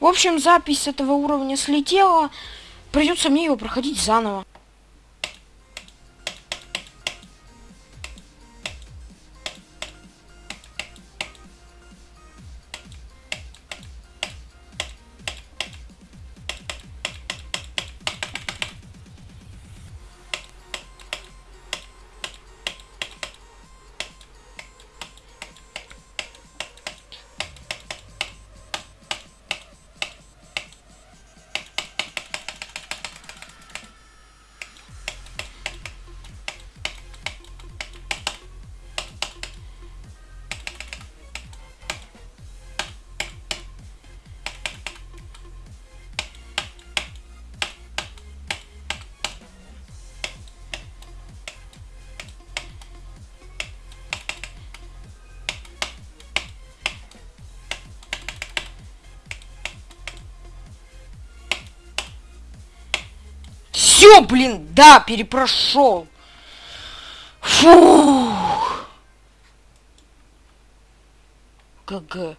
В общем, запись этого уровня слетела. Придется мне его проходить заново. Все, блин, да, перепрошел. Фу. ГГ.